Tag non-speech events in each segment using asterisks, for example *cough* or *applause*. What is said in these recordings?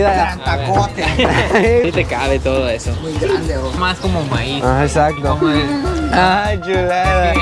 Gran tacote. *laughs* Sí te cabe todo eso. Muy grande, oh. Más como maíz. Ah, exacto. Como el- Ay, chulada.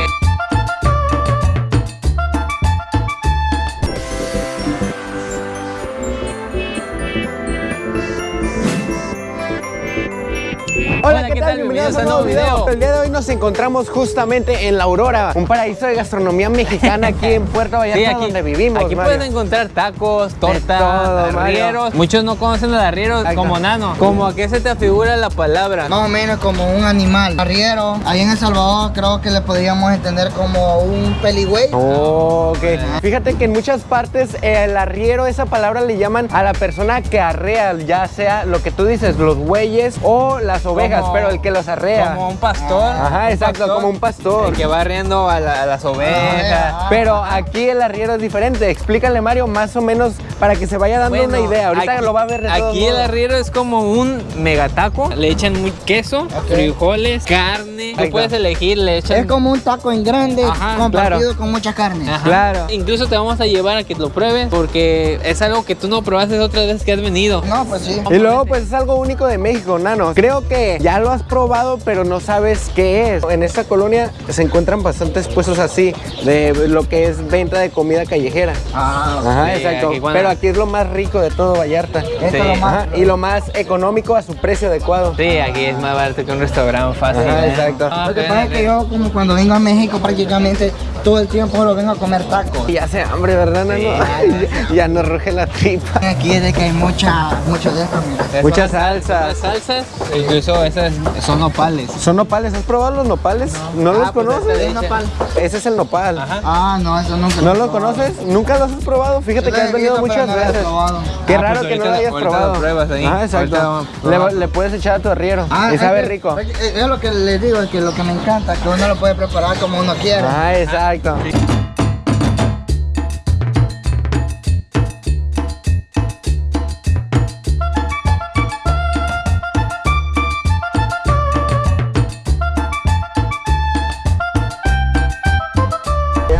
Hola, ¿qué, tal? Bienvenidos a un nuevo video. El día de hoy nos encontramos justamente en La Aurora, un paraíso de gastronomía mexicana aquí en Puerto Vallarta, Sí, aquí, donde vivimos. aquí Mario. pueden encontrar tacos, tortas, Mario. arrieros. Muchos no conocen los arrieros Ahí como nano. Como a qué se te afigura la palabra. Más o menos como un animal. Arriero. Ahí en El Salvador creo que le podríamos entender como un peligüey. Oh, ok. Fíjate que en muchas partes el arriero, esa palabra le llaman a la persona que arrea, ya sea lo que tú dices, los bueyes o las ovejas, Como- pero el que los arrea. Como un pastor. Ajá, un exacto, como un pastor. El que va arriendo a, la- a las ovejas. Ah, Pero aquí el arriero es diferente. Explícale, Mario, más o menos para que se vaya dando Bueno, una idea. Ahorita aquí- lo va a ver de todos Aquí el modos. arriero es como un megataco. Le echan muy queso, frijoles, carne. Ahí Tú puedes elegir, le echan. Es como un taco en grande Ajá, compartido claro. con mucha carne. Ajá. Claro. Incluso te vamos a llevar a que lo pruebes porque es algo que tú no probaste otras veces que has venido. No, pues sí. Y luego, pues es algo único de México, Nano. Creo que ya lo has probado, pero no sabes qué es. En esta colonia se encuentran bastantes puestos así, de lo que es venta de comida callejera. Ah, Ajá, Sí, exacto. aquí Pero aquí es lo más rico de todo Vallarta. esto es lo más. Ajá, y lo más económico a su precio adecuado. Sí, aquí es más barato que un restaurante fácil. Ajá, ¿eh? exacto. Ah, Lo que pasa es que yo como cuando vengo a México prácticamente todo el tiempo solo vengo a comer tacos. Y hace hambre, ¿verdad, Nano? ya, ya nos ruge la tripa. Aquí es de que hay mucha, mucho de esto, mira. Muchas salsas. Las salsas, incluso esas son nopales. ¿Son nopales? ¿Has probado los nopales? ¿No, los Ah, pues conoces? este nopal. Ese es el nopal. Ajá. Ah, no, eso nunca ¿No lo probado. conoces? ¿Nunca los has probado? Fíjate Yo que lo has venido muchas no lo veces. probado. Qué Ah, raro pues que no lo hayas lo probado. pruebas ahí. Ah, exacto. Le, puedes echar a tu arriero. Ah, y sabe rico. Es lo que les digo, es que lo que me encanta, que uno lo puede preparar como uno quiera. Ah, exacto. então. também.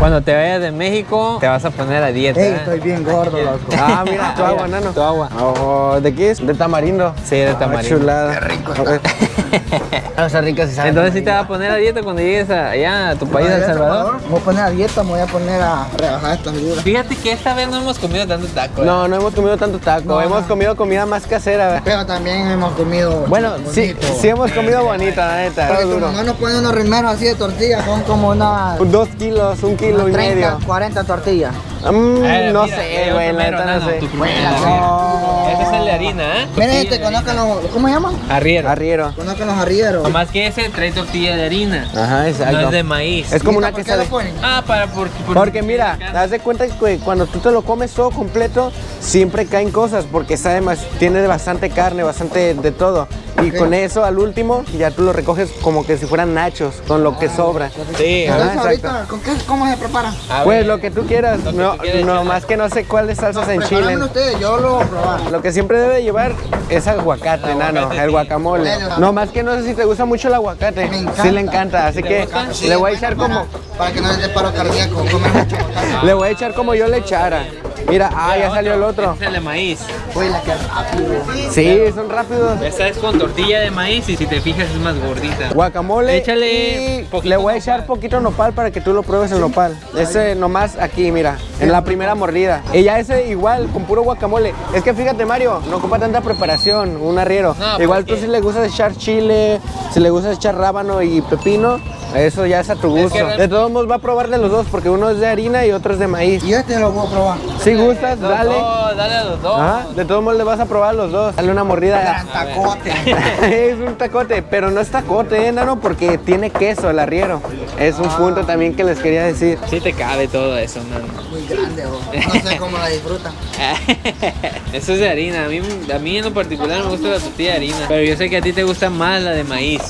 Cuando te vayas de México, te vas a poner a dieta. Ey, ¿eh? estoy bien gordo, loco. Ah, mira, tu agua, nano. Tu agua. Oh, ¿De qué es? De tamarindo. Sí, de Ah, tamarindo. chulada. Qué rico ver. Ah, está *laughs* rica, sí sabe Entonces sí te vas a poner a dieta cuando llegues a- allá a tu país, El Salvador. Me voy a poner a dieta, me voy a poner a rebajar estas libras. Fíjate que esta vez no hemos comido tanto taco. ¿eh? No, no hemos comido tanto taco. No, hemos no. comido comida más casera. Pero también hemos comido. Bueno, sí, bonito. sí hemos comido bonito, la neta. Porque tu mamá nos pone unos rimeros así de tortillas, son como unas Dos kilos, un kilo unas y 30, medio. 40 tortillas. Mm, Eh, no mira, sé, güey, la neta no sé. tú No. De harina, ¿eh? Miren, este, de conozcan los. ¿Cómo se llaman? Arriero. Arriero. Conozcan los arrieros. No más que ese trae tortilla de harina. Ajá, exacto. No es de maíz. Es como una ¿Por qué quesadilla. Ah, para porque. Porque mira, haz de cuenta que cuando tú te lo comes todo completo, siempre caen cosas porque sabe más, tiene bastante carne, bastante de todo. Y Ok. con eso al último ya tú lo recoges como que si fueran nachos, con lo que sobra. Sí, Ajá, exacto. ahorita, ¿con qué, ¿cómo se prepara? A Pues ver. lo que tú quieras, Lo que no, tú quieras, no más que no sé cuáles salsas en Chile. Ustedes, yo lo voy a probar. Lo que siempre debe llevar es aguacate, nano, Aguacate, el guacamole. No más que no sé si te gusta mucho el aguacate. Me encanta. Sí le encanta, así ¿Te que? Sí, le voy a echar como Para, que no les dé paro cardíaco, comer mucho aguacate. le voy a echar como yo le echara. Mira, ah, ya salió el otro. Este es el de maíz. Uy, la que rápido. Sí, son rápidos. Esta es con tortilla de maíz y si te fijas es más gordita. Guacamole. Échale y le voy a echar nopal. poquito nopal para que tú lo pruebes el nopal. Ese nomás aquí, mira, en la primera mordida. Y ya ese igual, con puro guacamole. Es que fíjate, Mario, no ocupa tanta preparación, un arriero. No, igual tú que- si le gusta echar chile, si le gusta echar rábano y pepino, eso ya es a tu Es gusto. que De todos modos va a probar de los dos, porque uno es de harina y otro es de maíz. Y este lo voy a probar. Si gustas, Los dale. dos, dale a los dos. Ajá, de todos modos le vas a probar los dos. Dale una mordida. Gran tacote. *laughs* es un tacote, pero no es tacote, ¿eh, nano? Porque tiene queso el arriero. Es un punto también que les quería decir. Sí te cabe todo eso, man. Muy grande, oh. no sé cómo la disfrutan. *laughs* Eso es de harina. A mí, a mí en lo particular me gusta la tortilla de harina. Pero yo sé que a ti te gusta más la de maíz.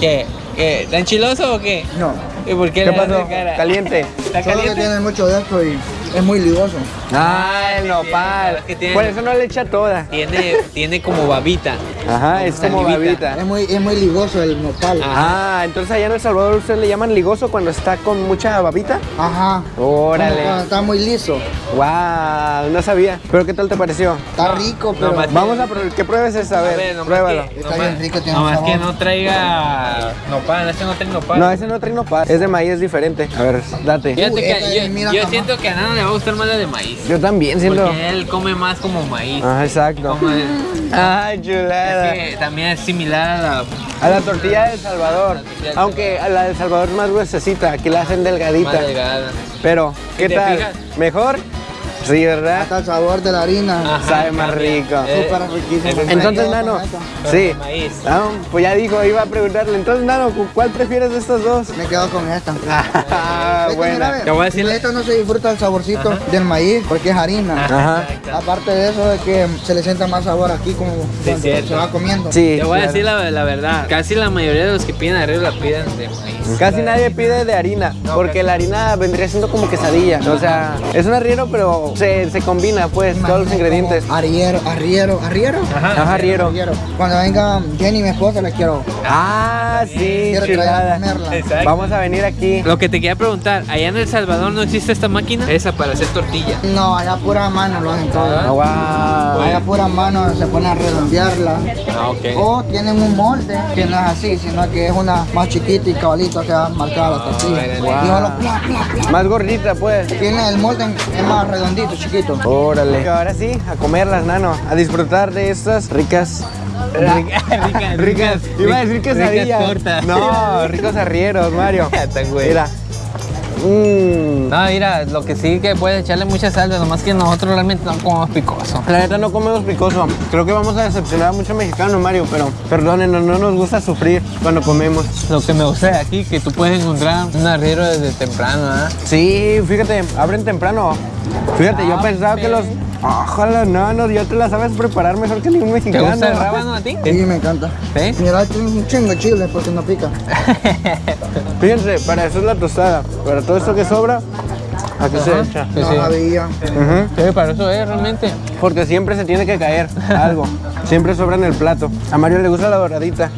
¿Qué? ¿Qué? ¿Está enchiloso o qué? No. ¿Y por qué, ¿Qué le pasó? cara? Caliente. ¿Está Solo que tiene mucho de esto y es muy ligoso. Ah, el nopal. Por eso no le echa toda. Tiene, tiene como babita. Ajá, es como babita. Es muy, es muy ligoso el nopal. Ah, entonces allá en El Salvador ustedes le llaman ligoso cuando está con mucha babita. Ajá. Órale. Cuando Está muy liso. Wow, no sabía. Pero ¿qué tal te pareció? Está rico, pero más- Vamos a probar, que pruebes esta, a ver, pruébalo. que- Está bien rico, tiene nomás sabor. que no traiga nopal, este no trae nopal. No, ese no trae nopal, es de maíz, es diferente. A ver, date. Fíjate que yo, mira, siento que a Nano le va a gustar más la de maíz. Yo también siento. Porque él come más como maíz. Ajá, exacto. Como el- *laughs* Ay, es chulada. que también es similar a la... A la tortilla de El Salvador. Aunque a la de El Salvador es más gruesecita, aquí la hacen más delgadita. delgada. Pero, ¿qué tal? fijas? ¿Mejor? Sí, ¿verdad? hasta el sabor de la harina. Ajá, Sabe más cambia. rico. Eh, Súper riquísimo. es- Entonces, Nano, sí. Ah, pues ya dijo, iba a preguntarle. Entonces, Nano, ¿cu- ¿cuál prefieres de estos dos? Me quedo con esta. *laughs* Ah, ve, Te voy a decir- Esta no se disfruta el saborcito del maíz porque es harina. Ajá. Exacto. Aparte de eso, de que se le sienta más sabor aquí como cuando cierto. se va comiendo. Sí. Te voy a decir la, la verdad. Casi la mayoría de los que piden arriba la piden de maíz. Casi nadie pide de harina, porque la harina vendría siendo como quesadilla. O sea, es un arriero, pero se, se combina, pues, todos los ingredientes. Arriero, arriero, arriero. Ajá, arriero. Arriero. Cuando venga Jenny, mi esposa, la quiero. Ah, sí, Quiero que vaya a. Vamos a venir aquí. Lo que te quería preguntar, allá en El Salvador no existe esta máquina? Esa para hacer tortilla. No, allá pura mano lo hacen todo. Ah, wow. Allá pura mano se pone a redondearla. Ah, ok. O tienen un molde que no es así, sino que es una más chiquita y cabalito se va marcada la tortilla. Y pla, pla. Más gordita, pues. Tiene el molde es más redondito, chiquito. Órale. Ahora sí, a comerlas, nano. A disfrutar de estas ricas. *laughs* Ricas, ricas. Iba a decir ricas quesadillas. tortas. No, ricos arrieros, Mario. *laughs* Mira. Mmm. No, mira, lo que sí que puedes echarle mucha salsa, nomás que nosotros realmente no comemos picoso. La neta no comemos picoso. Creo que vamos a decepcionar a muchos mexicanos, Mario, pero perdónenos, no nos gusta sufrir cuando comemos. Lo que me gusta de aquí, que tú puedes encontrar un arriero desde temprano, ¿ah? Sí, fíjate, abren temprano. Fíjate, yo Ah, pensaba que los. Ojalá, no, no, ya te la sabes preparar mejor que ningún ¿Te mexicano. gusta el rábano a ti? Sí, me encanta. ¿Sí? Mira, tiene un chingo de chile porque no pica. *laughs* Fíjense, para eso es la tostada. Para todo esto que sobra, aquí se Ajá. echa. Sí, no sí. sabía. Ujú. Sí, para eso es realmente. Porque siempre se tiene que caer algo. Siempre sobra en el plato. A Mario le gusta la doradita.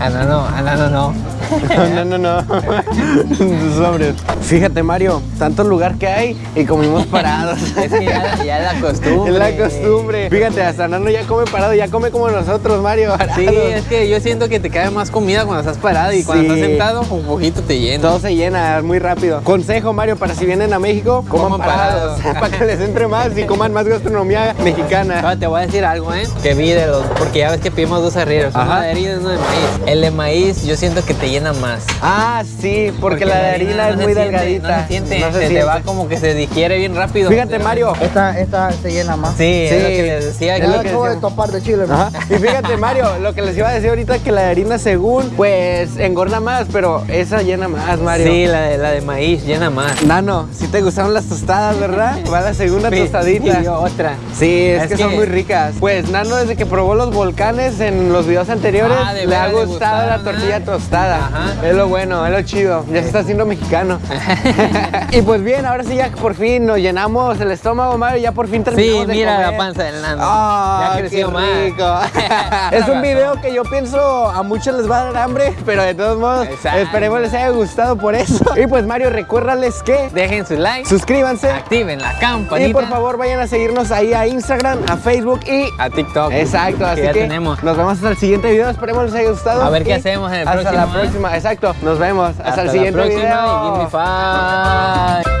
Ah, no, no, ah, no, no, no. *laughs* No, no, no. *laughs* Sobres. Fíjate, Mario, tanto lugar que hay y comimos parados. *laughs* Es que ya, ya es la costumbre. Es la costumbre. Fíjate, hasta Nano ya come parado, ya come como nosotros, Mario. Sí, parados. es que yo siento que te cae más comida cuando estás parado y cuando Sí. estás sentado, un poquito te llena. Todo se llena muy rápido. Consejo, Mario, para si vienen a México, coman, Coman parados. parados. para que les entre más y coman más gastronomía mexicana. Ahora te voy a decir algo, ¿eh? Que vi de los... Porque ya ves que pedimos dos arrieros. Uno de harina y uno de maíz. El de maíz yo siento que te llena más. Ah, sí, porque, la de harina es no muy siente, delgadita. No se siente, No se se, te va como que se digiere bien rápido. Fíjate, Mario. Esta, esta se llena más. Sí, Sí. es lo que les decía. Es lo que acabo de topar de chile. Ajá. Y fíjate, Mario, lo que les iba a decir ahorita que la de harina según, pues engorda más, pero esa llena más, Mario. Sí, la de, la de maíz llena más. Nano, si te gustaron las tostadas, ¿verdad? Va la segunda tostadita. Y yo otra. Sí, es, Es que, son muy ricas. Pues Nano, desde que probó los volcanes en los videos anteriores, Ah, le ha gustado la tortilla tostada. Ajá. Es lo bueno, es lo chido. Ya se está haciendo mexicano. *laughs* *laughs* y pues bien, ahora sí ya por fin nos llenamos el estómago, Mario, ya por fin Sí, terminamos de mira comer. la panza del nano. Ah, ya creció qué más. *laughs* es un video que yo pienso a muchos les va a dar hambre, pero de todos modos Exacto. esperemos les haya gustado por eso. Y pues Mario, recuérdales que Dejen su like, suscríbanse activen la campanita. y por favor vayan a seguirnos ahí a Instagram, a Facebook y a TikTok. Exacto, así ya que tenemos. nos vemos hasta el siguiente video. Esperemos les haya gustado. A ver qué hacemos en el hasta próximo, la. Próxima, exacto. Nos vemos. Hasta, Hasta el la siguiente próxima video. y give me five.